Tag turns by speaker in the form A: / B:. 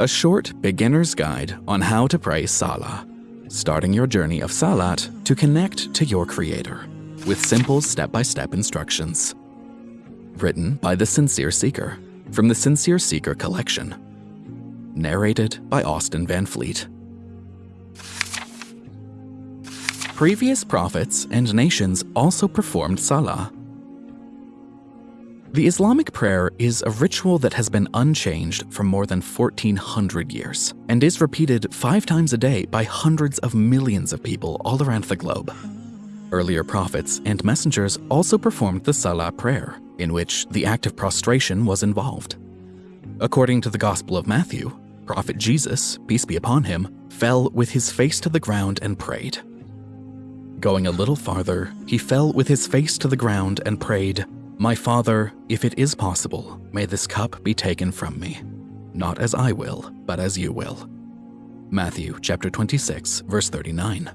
A: a short beginner's guide on how to pray Salah, starting your journey of Salat to connect to your Creator with simple step-by-step instructions. Written by The Sincere Seeker from the Sincere Seeker collection. Narrated by Austin Van Fleet. Previous prophets and nations also performed Salah, the Islamic prayer is a ritual that has been unchanged for more than 1400 years and is repeated five times a day by hundreds of millions of people all around the globe. Earlier prophets and messengers also performed the Salah prayer, in which the act of prostration was involved. According to the Gospel of Matthew, Prophet Jesus, peace be upon him, fell with his face to the ground and prayed. Going a little farther, he fell with his face to the ground and prayed, my Father, if it is possible, may this cup be taken from me, not as I will, but as you will. Matthew chapter 26, verse 39.